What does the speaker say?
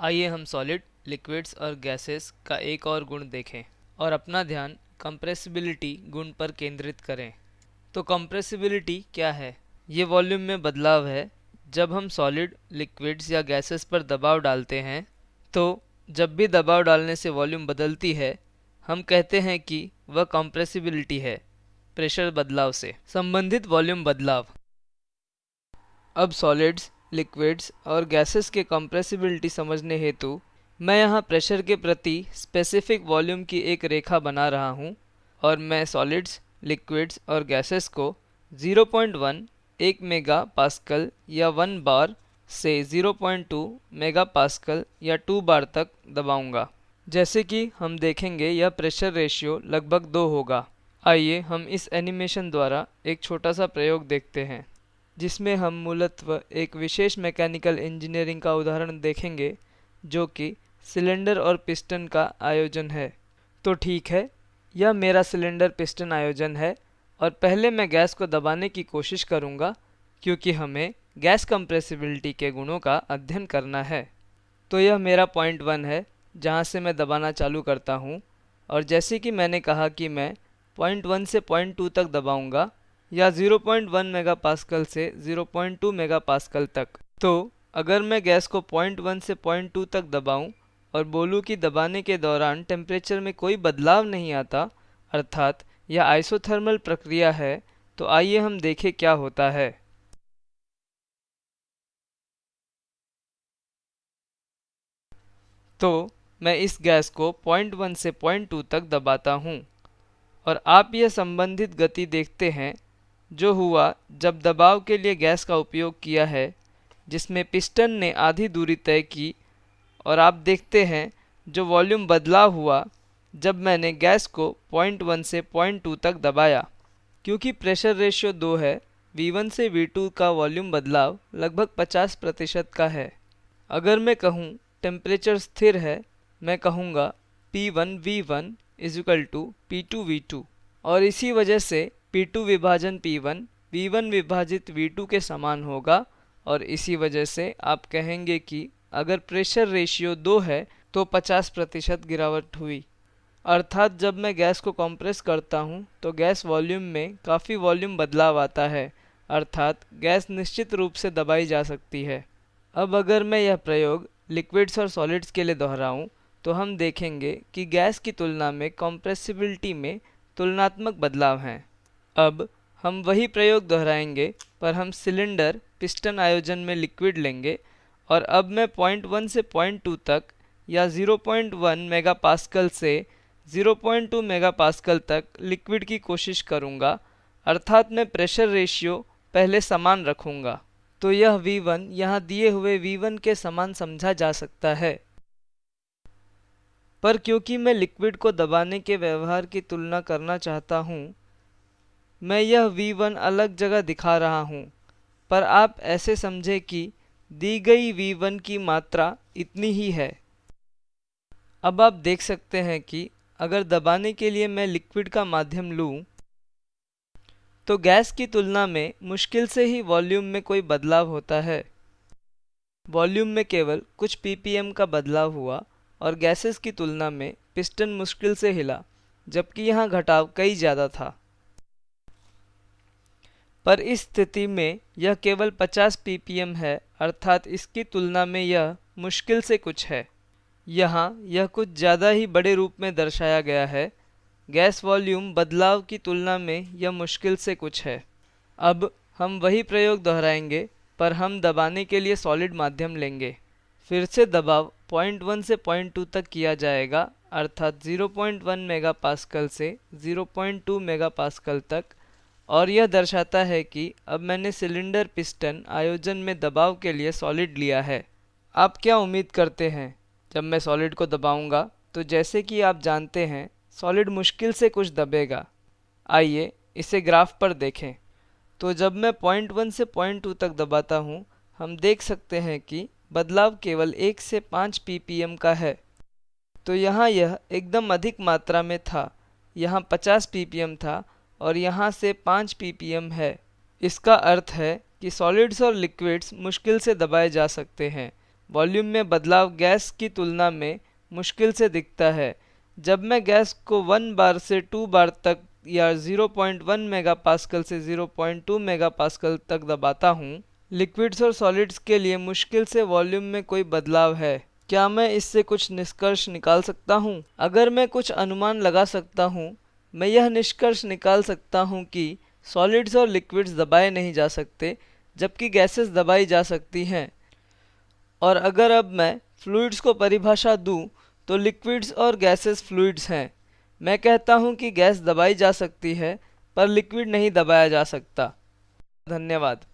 आइए हम solid liquids और गैसेस का एक और गुण देखें और अपना ध्यान कंप्रेसिबिलिटी गुण पर केंद्रित करें। तो कंप्रेसिबिलिटी क्या है? ये वॉल्यूम में बदलाव है। जब हम सॉलिड लिक्विड्स या गैसेस पर दबाव डालते हैं तो जब भी दबाव डालने से वॉल्यूम बदलती है, हम कहते हैं कि वह कंप्रेसिबिलिटी है प्रेशर बदलाव से। संबंधित वॉल्यूम बदलाव। अब सॉलिड्स लिक्विड्स और गैसेस के कंप्रेसिबिलिटी समझने हेतु मैं यहाँ प्रेशर के प्रति स्पेसिफिक वॉल्यूम की एक रेखा बना रहा हूँ और मैं सॉलिड्स लिक्विड्स और गैसेस को 0.1 एक मेगा पास्कल या वन बार से 0.2 मेगा पास्कल या टू बार तक दबाऊँगा। जैसे कि हम देखेंगे यह प्रेशर रेशियो लगभग दो होगा। आइए हम इस एनिमेशन द्वारा एक छोटा सा प्रयोग देखते हैं। जिसमें हम मूलत्व एक विशेष मैकेनिकल इंजीनियरिंग का उदाहरण देखेंगे, जो कि सिलेंडर और पिस्टन का आयोजन है। तो ठीक है, यह मेरा सिलेंडर पिस्टन आयोजन है, और पहले मैं गैस को दबाने की कोशिश करूँगा, क्योंकि हमें गैस कंप्रेसिबिलिटी के गुणों का अध्ययन करना है। तो यह मेरा पॉइंट वन है, जहाँ से मैं दबाना चालू करता हूँ, और जैसे कि मैंने कहा कि मैं पॉइंट वन से पॉइंट टू तक दबाऊँगा या 0.1 मेगापास्कल से 0.2 मेगापास्कल तक। तो अगर मैं गैस को पॉइंट वन से पॉइंट टू तक दबाऊं और बोलूँ कि दबाने के दौरान टेम्परेचर में कोई बदलाव नहीं आता, अर्थात यह आइसोथर्मल प्रक्रिया है तो आइए हम देखें क्या होता है। तो मैं इस गैस को पॉइंट वन से पॉइंट टू तक दबाता हूँ और आप यह संबंधित गति देखते हैं जो हुआ जब दबाव के लिए गैस का उपयोग किया है, जिसमें पिस्टन ने आधी दूरी तय की और आप देखते हैं जो वॉल्यूम बदलाव हुआ जब मैंने गैस को पॉइंट वन से पॉइंट टू तक दबाया। क्योंकि प्रेशर रेशियो दो है V1 से V2 का वॉल्यूम बदलाव लगभग 50 प्रतिशत का है। अगर मैं कहूँ टेम्परेचर स्थिर है, मैं कहूँगा P1 V1 is equal to P two V two. और इसी वजह से P2 विभाजन P1 V1 विभाजित V2 के समान होगा और इसी वजह से आप कहेंगे कि अगर प्रेशर रेशियो दो है तो 50 प्रतिशत गिरावट हुई। अर्थात जब मैं गैस को कंप्रेस करता हूँ तो गैस वॉल्यूम में काफ़ी वॉल्यूम बदलाव आता है। अर्थात गैस निश्चित रूप से दबाई जा सकती है। अब अगर मैं यह प्रयोग लिक्विड्स और सॉलिड्स के लिए दोहराऊँ तो हम देखेंगे कि गैस की तुलना में कॉम्प्रेसिबिलिटी में तुलनात्मक बदलाव हैं। अब हम वही प्रयोग दोहराएँगे, पर हम सिलेंडर, पिस्टन आयोजन में लिक्विड लेंगे, और अब मैं पॉइंट वन से पॉइंट टू तक या 0.1 मेगापास्कल से 0.2 मेगापास्कल तक लिक्विड की कोशिश करूँगा, अर्थात मैं प्रेशर रेशियो पहले समान रखूँगा। तो यह V1 यहाँ दिए हुए V1 के समान समझा जा सकता है। पर क्योंकि मैं लिक्विड को दबाने के व्यवहार की तुलना करना चाहता हूँ मैं यह V1 अलग जगह दिखा रहा हूँ, पर आप ऐसे समझे कि दी गई V1 की मात्रा इतनी ही है। अब आप देख सकते हैं कि अगर दबाने के लिए मैं लिक्विड का माध्यम लूँ तो गैस की तुलना में मुश्किल से ही वॉल्यूम में कोई बदलाव होता है। वॉल्यूम में केवल कुछ ppm का बदलाव हुआ और गैसेस की तुलना में पिस्टन मुश्किल से हिला, जबकि यहाँ घटाव कई ज़्यादा था। पर इस स्थिति में यह केवल 50 ppm है, अर्थात इसकी तुलना में यह मुश्किल से कुछ है। यहाँ यह कुछ ज़्यादा ही बड़े रूप में दर्शाया गया है। गैस वॉल्यूम बदलाव की तुलना में यह मुश्किल से कुछ है। अब हम वही प्रयोग दोहराएँगे, पर हम दबाने के लिए सॉलिड माध्यम लेंगे। फिर से दबाव पॉइंट वन से पॉइंट टू तक किया जाएगा, अर्थात 0.1 मेगापास्कल से 0.2 मेगापास्कल तक। और यह दर्शाता है कि अब मैंने सिलेंडर पिस्टन आयोजन में दबाव के लिए सॉलिड लिया है। आप क्या उम्मीद करते हैं? जब मैं सॉलिड को दबाऊँगा तो जैसे कि आप जानते हैं, सॉलिड मुश्किल से कुछ दबेगा। आइए इसे ग्राफ पर देखें। तो जब मैं पॉइंट वन से पॉइंट टू तक दबाता हूँ, हम देख सकते हैं कि बदलाव केवल एक से पाँच पीपीएम का है। तो यहाँ यह एकदम अधिक मात्रा में था। यहाँ पचास पीपीएम था और यहाँ से 5 ppm है। इसका अर्थ है कि सॉलिड्स और लिक्विड्स मुश्किल से दबाए जा सकते हैं। वॉल्यूम में बदलाव गैस की तुलना में मुश्किल से दिखता है। जब मैं गैस को वन बार से टू बार तक या 0.1 मेगापास्कल से 0.2 मेगापास्कल तक दबाता हूँ लिक्विड्स और सॉलिड्स के लिए मुश्किल से वॉल्यूम में कोई बदलाव है। क्या मैं इससे कुछ निष्कर्ष निकाल सकता हूँ? अगर मैं कुछ अनुमान लगा सकता हूँ मैं यह निष्कर्ष निकाल सकता हूँ कि सॉलिड्स और लिक्विड्स दबाए नहीं जा सकते, जबकि गैसेस दबाई जा सकती हैं। और अगर अब मैं फ्लूइड्स को परिभाषा दूँ तो लिक्विड्स और गैसेस फ्लूइड्स हैं। मैं कहता हूँ कि गैस दबाई जा सकती है, पर लिक्विड नहीं दबाया जा सकता। धन्यवाद।